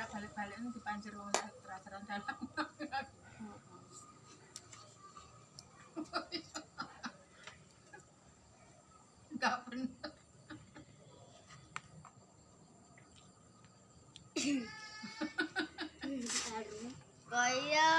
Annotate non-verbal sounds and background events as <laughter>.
ora balik-balik ini dipancir wong terasaran dalam. <laughs> Enggak bener. Kaya